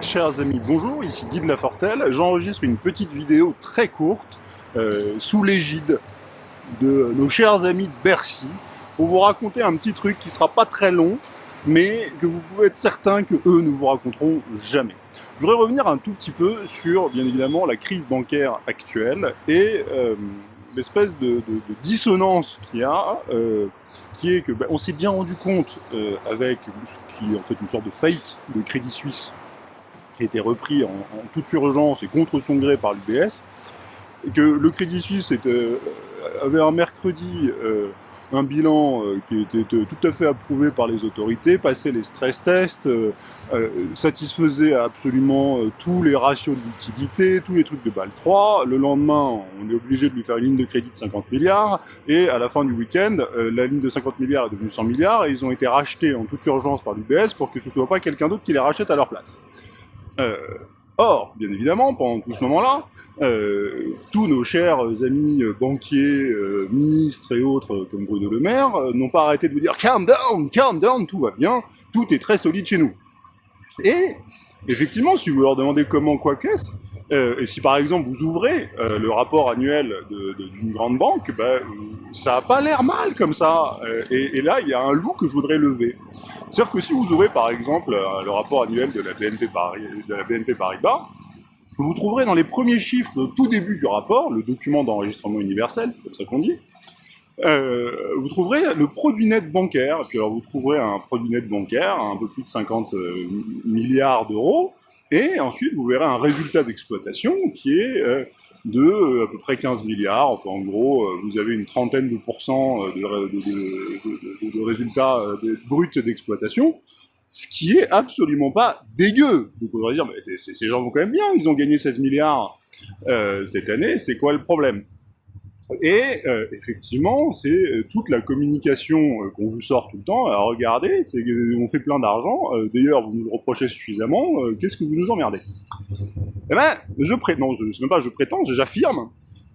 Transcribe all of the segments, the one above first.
Chers amis, bonjour, ici Guy de Lafortelle. J'enregistre une petite vidéo très courte euh, sous l'égide de nos chers amis de Bercy pour vous raconter un petit truc qui sera pas très long, mais que vous pouvez être certain que eux ne vous raconteront jamais. Je voudrais revenir un tout petit peu sur, bien évidemment, la crise bancaire actuelle et euh, l'espèce de, dissonance qu'il y a, euh, qui est que ben, on s'est bien rendu compte euh, avec ce qui est en fait une sorte de faillite de Crédit Suisse qui a été repris en, toute urgence et contre son gré par l'UBS, que le Crédit Suisse était, avait un mercredi un bilan euh, qui était tout à fait approuvé par les autorités, passait les stress tests, euh, euh, satisfaisait absolument tous les ratios de liquidité, tous les trucs de BAL 3. Le lendemain, on est obligé de lui faire une ligne de crédit de 50 milliards, et à la fin du week-end, la ligne de 50 milliards est devenue 100 milliards, et ils ont été rachetés en toute urgence par l'UBS pour que ce soit pas quelqu'un d'autre qui les rachète à leur place. Or, bien évidemment, pendant tout ce moment-là, euh, tous nos chers amis banquiers, euh, ministres et autres euh, comme Bruno Le Maire n'ont pas arrêté de vous dire « calm down, calm down, tout va bien, tout est très solide chez nous ». Et effectivement, si vous leur demandez comment quoi qu'est-ce, et si par exemple vous ouvrez le rapport annuel d'une grande banque, ben, ça n'a pas l'air mal comme ça. Et, là, il y a un loup que je voudrais lever. C'est-à-dire que si vous ouvrez par exemple le rapport annuel de la BNP, de la BNP Paribas, vous trouverez dans les premiers chiffres de tout début du rapport, le document d'enregistrement universel, c'est comme ça qu'on dit, euh, vous trouverez le produit net bancaire, et puis alors vous trouverez un produit net bancaire à un peu plus de 50 euh, milliards d'euros, et ensuite vous verrez un résultat d'exploitation qui est euh, de à peu près 15 milliards, enfin en gros vous avez une trentaine de pourcents de, de, de résultats bruts d'exploitation, ce qui est absolument pas dégueu. Donc on va dire, mais ces gens vont quand même bien, ils ont gagné 16 milliards euh, cette année, c'est quoi le problème? Et euh, effectivement, c'est euh, toute la communication qu'on vous sort tout le temps. Regardez, on fait plein d'argent. D'ailleurs, vous nous le reprochez suffisamment. Qu'est-ce que vous nous emmerdez? Eh ben, je prétends, je sais même pas, je prétends, j'affirme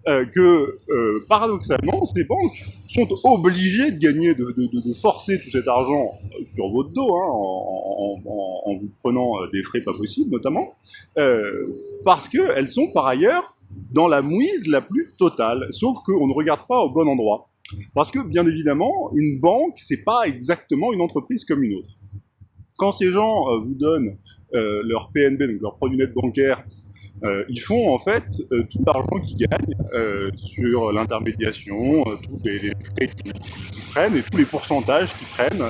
euh, que euh, paradoxalement, ces banques sont obligées de gagner, de, de, de, forcer tout cet argent sur votre dos, hein, en, en, en, vous prenant euh, des frais pas possibles notamment, euh, parce qu'elles sont par ailleurs dans la mouise la plus totale, sauf qu'on ne regarde pas au bon endroit. Parce que, bien évidemment, une banque, c'est pas exactement une entreprise comme une autre. Quand ces gens vous donnent leur PNB, donc leur produit net bancaire, euh, ils font en fait euh, tout l'argent qu'ils gagnent euh, sur l'intermédiation, tous les, frais qu'ils prennent et tous les pourcentages qu'ils prennent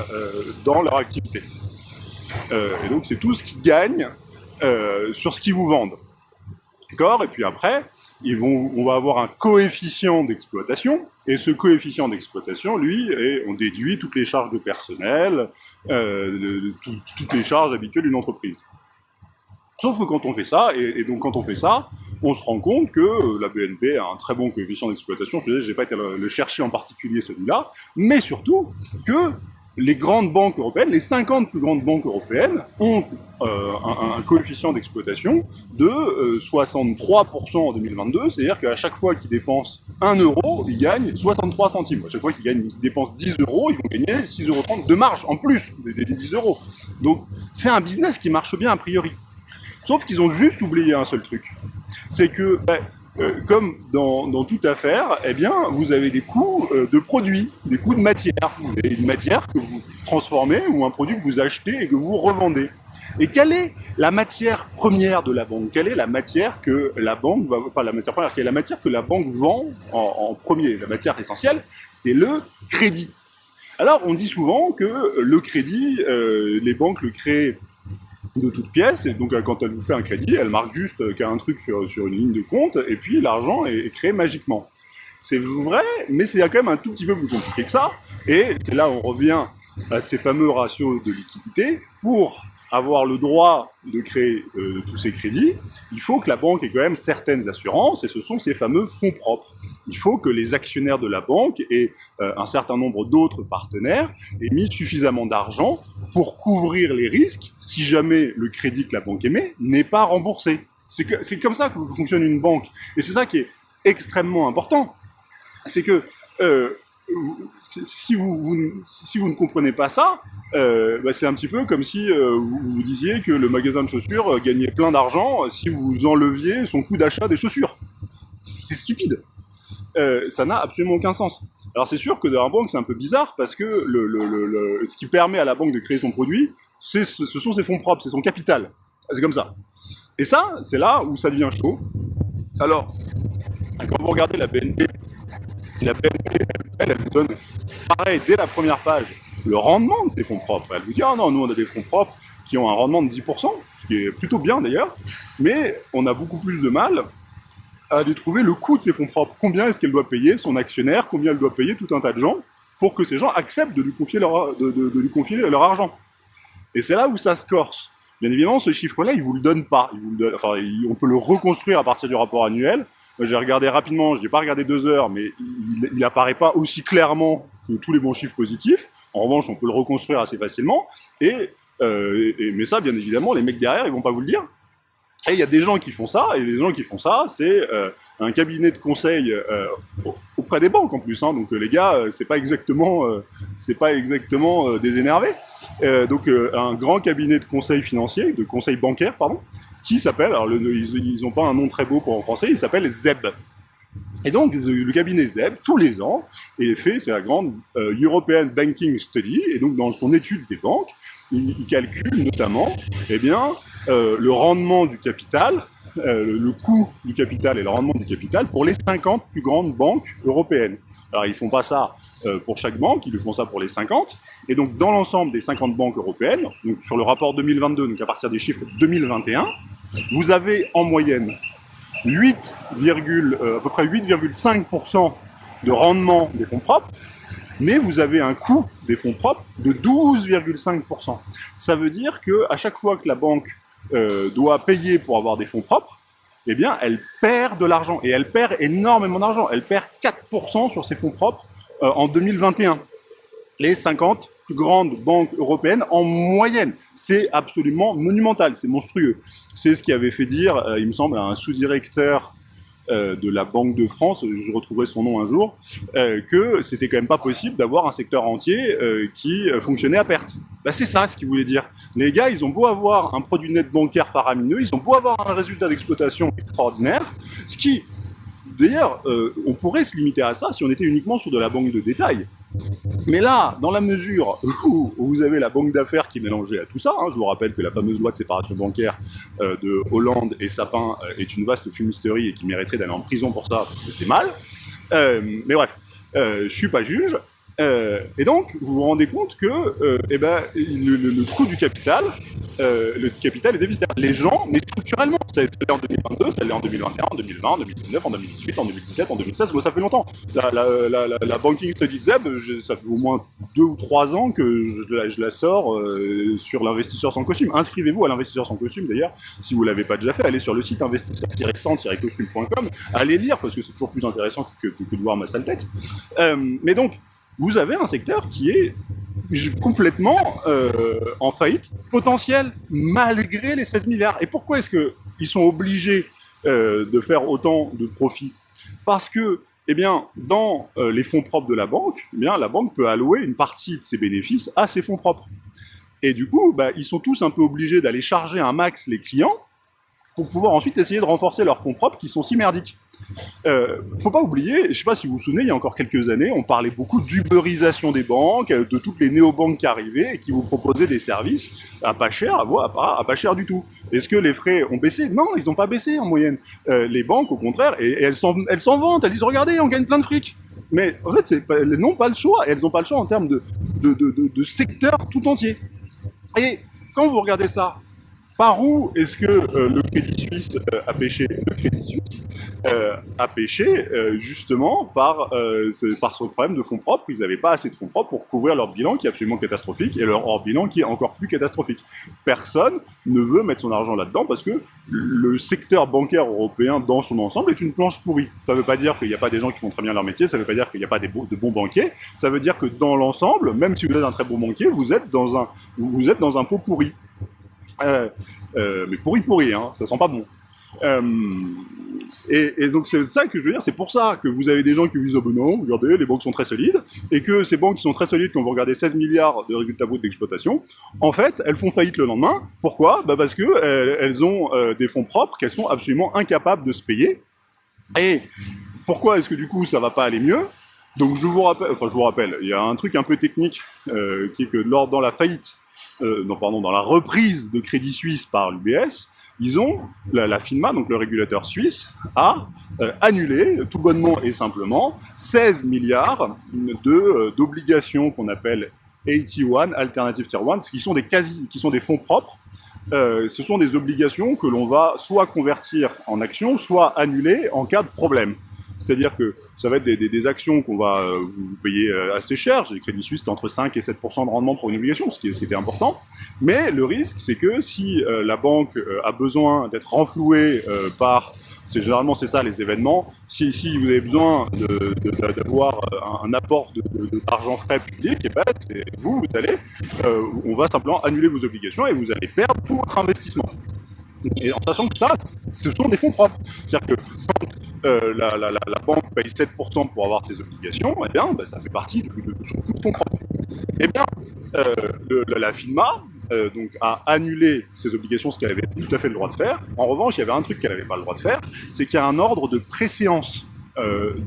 dans leur activité. et donc c'est tout ce qu'ils gagnent sur ce qu'ils vous vendent. D'accord? Et puis après, on va avoir un coefficient d'exploitation, et ce coefficient d'exploitation, lui, est, on déduit toutes les charges de personnel, de, toutes les charges habituelles d'une entreprise. Sauf que quand on fait ça, et, donc quand on fait ça, on se rend compte que euh, la BNP a un très bon coefficient d'exploitation, je disais, j'ai pas été le, chercher en particulier celui-là, mais surtout que les grandes banques européennes, les 50 plus grandes banques européennes, ont euh, un, coefficient d'exploitation de 63% euh, en 2022, c'est-à-dire qu'à chaque fois qu'ils dépensent 1 euro, ils gagnent 63 centimes. À chaque fois qu'ils dépensent 10 euros, ils vont gagner 6,30 euros de marge en plus des, des 10 euros. Donc c'est un business qui marche bien a priori. Sauf qu'ils ont juste oublié un seul truc. C'est que, ben, euh, comme dans, toute affaire, eh bien, vous avez des coûts euh, de produits, des coûts de matière. Vous avez une matière que vous transformez ou un produit que vous achetez et que vous revendez. Et quelle est la matière première de la banque? Quelle est la matière que la banque va, pas la matière première, quelle est la matière que la banque vend en, en premier? La matière essentielle, c'est le crédit. Alors, on dit souvent que le crédit, euh, les banques le créent de toute pièce, et donc euh, quand elle vous fait un crédit, elle marque juste euh, qu'il y a un truc sur, sur une ligne de compte, et puis l'argent est, créé magiquement. C'est vrai, mais c'est quand même un tout petit peu plus compliqué que ça, et c'est là on revient à ces fameux ratios de liquidité. Pour avoir le droit de créer euh, tous ces crédits, il faut que la banque ait quand même certaines assurances, et ce sont ces fameux fonds propres. Il faut que les actionnaires de la banque et euh, un certain nombre d'autres partenaires aient mis suffisamment d'argent pour couvrir les risques si jamais le crédit que la banque émet n'est pas remboursé. C'est comme ça que fonctionne une banque. Et c'est ça qui est extrêmement important. C'est que euh, si vous, si vous ne comprenez pas ça, euh, bah, c'est un petit peu comme si euh, vous, vous, disiez que le magasin de chaussures gagnait plein d'argent si vous enleviez son coût d'achat des chaussures. C'est stupide. Euh, ça n'a absolument aucun sens. Alors c'est sûr que dans la banque c'est un peu bizarre parce que ce qui permet à la banque de créer son produit, ce sont ses fonds propres, c'est son capital. C'est comme ça. Et ça, c'est là où ça devient chaud. Alors, quand vous regardez la BNP, elle, vous donne, pareil, dès la première page, le rendement de ses fonds propres. Elle vous dit, ah non, nous on a des fonds propres qui ont un rendement de 10%, ce qui est plutôt bien d'ailleurs, mais on a beaucoup plus de mal à aller trouver le coût de ses fonds propres. Combien est-ce qu'elle doit payer son actionnaire, combien elle doit payer tout un tas de gens pour que ces gens acceptent de lui confier leur, de, lui confier leur argent. Et c'est là où ça se corse. Bien évidemment, ce chiffre-là, il vous le donne pas. Enfin, on peut le reconstruire à partir du rapport annuel. J'ai regardé rapidement, je n'ai pas regardé deux heures, mais il n'apparaît pas aussi clairement que tous les bons chiffres positifs. En revanche, on peut le reconstruire assez facilement. Et, euh, mais ça, bien évidemment, les mecs derrière, ils vont pas vous le dire. Et il y a des gens qui font ça, et les gens qui font ça, c'est euh, un cabinet de conseil euh, auprès des banques en plus. Hein, donc les gars, c'est pas exactement, pas exactement des énervés. donc un grand cabinet de conseil financier, de conseil bancaire, pardon, qui s'appelle, alors ils n'ont pas un nom très beau pour en français, il s'appelle ZEB. Et donc, le cabinet ZEB, tous les ans, est fait, c'est la grande European Banking Study, et donc dans son étude des banques, il, calcule notamment eh bien, euh, le rendement du capital, euh, le, coût du capital et le rendement du capital pour les 50 plus grandes banques européennes. Alors ils font pas ça euh, pour chaque banque, ils le font ça pour les 50. Et donc dans l'ensemble des 50 banques européennes, donc sur le rapport 2022, donc à partir des chiffres 2021, vous avez en moyenne 8, à peu près 8,5% de rendement des fonds propres, mais vous avez un coût des fonds propres de 12,5%. Ça veut dire que à chaque fois que la banque euh, doit payer pour avoir des fonds propres, eh bien, elle perd de l'argent. Et elle perd énormément d'argent. Elle perd 4% sur ses fonds propres euh, en 2021. Les 50 plus grandes banques européennes en moyenne. C'est absolument monumental, c'est monstrueux. C'est ce qui avait fait dire, euh, il me semble, à un sous-directeur euh, de la Banque de France, je retrouverai son nom un jour, euh, que c'était quand même pas possible d'avoir un secteur entier euh, qui fonctionnait à perte. Bah, c'est ça ce qu'il voulait dire. Les gars, ils ont beau avoir un produit net bancaire faramineux, ils ont beau avoir un résultat d'exploitation extraordinaire, ce qui, d'ailleurs, on pourrait se limiter à ça si on était uniquement sur de la banque de détail. Mais là, dans la mesure où vous avez la banque d'affaires qui est mélangée à tout ça, hein, je vous rappelle que la fameuse loi de séparation bancaire euh, de Hollande et Sapin euh, est une vaste fumisterie et qui mériterait d'aller en prison pour ça, parce que c'est mal. Euh, mais bref, je suis pas juge, euh, et donc, vous vous rendez compte que euh, eh ben, le, coût du capital, euh, le capital est déficitaire. Les gens, mais structurellement, ça l'est en 2022, ça l'est en 2021, en 2020, en 2019, en 2018, en 2017, en 2016, bon, ça fait longtemps. La, la, la, Banking Study ZEB, ça fait au moins deux ou trois ans que je la, sors euh, sur l'investisseur sans costume. Inscrivez-vous à l'investisseur sans costume, d'ailleurs, si vous l'avez pas déjà fait, allez sur le site investisseur-sans-costume.com, allez lire, parce que c'est toujours plus intéressant que, que, de voir ma sale tête. Mais donc, vous avez un secteur qui est complètement euh, en faillite potentielle, malgré les 16 milliards. Et pourquoi est-ce qu'ils sont obligés euh, de faire autant de profits? Parce que, eh bien, dans euh, les fonds propres de la banque, eh bien, la banque peut allouer une partie de ses bénéfices à ses fonds propres. Et du coup, bah, ils sont tous un peu obligés d'aller charger un max les clients pour pouvoir ensuite essayer de renforcer leurs fonds propres qui sont si merdiques. Euh, faut pas oublier, je sais pas si vous vous souvenez, il y a encore quelques années, on parlait beaucoup d'uberisation des banques, euh, de toutes les néobanques qui arrivaient et qui vous proposaient des services à pas cher, à, à, à pas cher du tout. Est-ce que les frais ont baissé? Non, ils n'ont pas baissé en moyenne. Euh, les banques, au contraire, et, elles s'en vantent, elles disent regardez, on gagne plein de fric. Mais en fait, pas, elles n'ont pas le choix, elles n'ont pas le choix en termes de, de secteur tout entier. Et quand vous regardez ça, par où est-ce que euh, le Crédit Suisse euh, a pêché? Le Crédit Suisse euh, a pêché justement par, par son problème de fonds propres. Ils n'avaient pas assez de fonds propres pour couvrir leur bilan qui est absolument catastrophique et leur hors bilan qui est encore plus catastrophique. Personne ne veut mettre son argent là-dedans parce que le secteur bancaire européen dans son ensemble est une planche pourrie. Ça ne veut pas dire qu'il n'y a pas des gens qui font très bien leur métier, ça ne veut pas dire qu'il n'y a pas des de bons banquiers, ça veut dire que dans l'ensemble, même si vous êtes un très bon banquier, vous êtes dans un, vous êtes dans un pot pourri. Euh, euh, mais pourri pourri, hein, ça sent pas bon. Euh, et, donc c'est ça que je veux dire, c'est pour ça que vous avez des gens qui vous disent oh ben non, regardez, les banques sont très solides, et que ces banques qui sont très solides, quand vous regardez 16 milliards de résultats bruts d'exploitation, en fait, elles font faillite le lendemain. Pourquoi? Bah Parce que elles, ont euh, des fonds propres qu'elles sont absolument incapables de se payer. Et pourquoi est-ce que du coup ça va pas aller mieux? Donc je vous rappelle, il y a un truc un peu technique qui est que lors dans la faillite, euh, pardon, dans la reprise de Crédit Suisse par l'UBS, ils ont, la, FINMA, donc le régulateur suisse, a euh, annulé, tout bonnement et simplement, 16 milliards euh, d'obligations qu'on appelle AT1, Alternative Tier 1, qui sont des, qui sont des fonds propres. Ce sont des obligations que l'on va soit convertir en actions, soit annuler en cas de problème. C'est-à-dire que ça va être des, actions qu'on va euh, vous, payer euh, assez cher. J'ai Crédit Suisse, c'est entre 5 et 7% de rendement pour une obligation, ce qui, était important. Mais le risque, c'est que si euh, la banque a besoin d'être renflouée par c'est généralement c'est ça les événements. Si, si, vous avez besoin d'avoir un, apport d'argent frais public, eh ben, vous, vous allez, on va simplement annuler vos obligations et vous allez perdre tout votre investissement. Et en sachant que ça, ce sont des fonds propres. C'est-à-dire que quand euh, la, banque paye 7% pour avoir ses obligations, eh bien, ben, ça fait partie de, son coût de. Eh bien, euh, la FINMA euh, donc, a annulé ses obligations, ce qu'elle avait tout à fait le droit de faire. En revanche, il y avait un truc qu'elle n'avait pas le droit de faire, c'est qu'il y a un ordre de préséance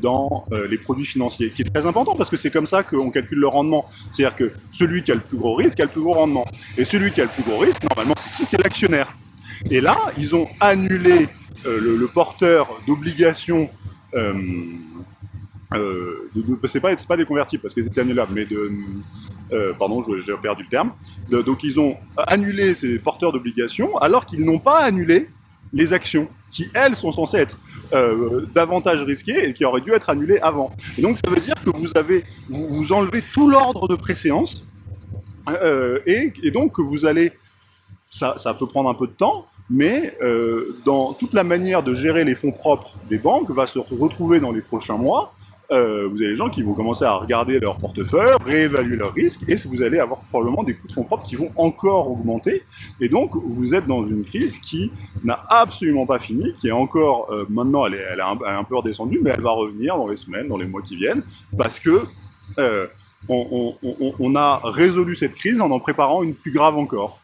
dans les produits financiers, qui est très important parce que c'est comme ça qu'on calcule le rendement. C'est-à-dire que celui qui a le plus gros risque a le plus gros rendement. Et celui qui a le plus gros risque, normalement, c'est qui? C'est l'actionnaire. Et là, ils ont annulé euh, le, porteur d'obligations euh, euh, c'est pas, pas des convertibles parce que c'était annulable, mais de, euh, pardon, j'ai perdu le terme. donc ils ont annulé ces porteurs d'obligations alors qu'ils n'ont pas annulé les actions qui elles sont censées être euh, davantage risquées et qui auraient dû être annulées avant. Et donc ça veut dire que vous avez, vous, enlevez tout l'ordre de préséance et, donc que vous allez ça, ça, peut prendre un peu de temps, mais euh, dans toute la manière de gérer les fonds propres des banques va se retrouver dans les prochains mois. Euh, vous avez des gens qui vont commencer à regarder leur portefeuille, réévaluer leurs risques, et vous allez avoir probablement des coûts de fonds propres qui vont encore augmenter. Et donc, vous êtes dans une crise qui n'a absolument pas fini, qui est encore, euh, maintenant, elle est, elle, est un, peu redescendue, mais elle va revenir dans les semaines, dans les mois qui viennent, parce que on a résolu cette crise en en préparant une plus grave encore.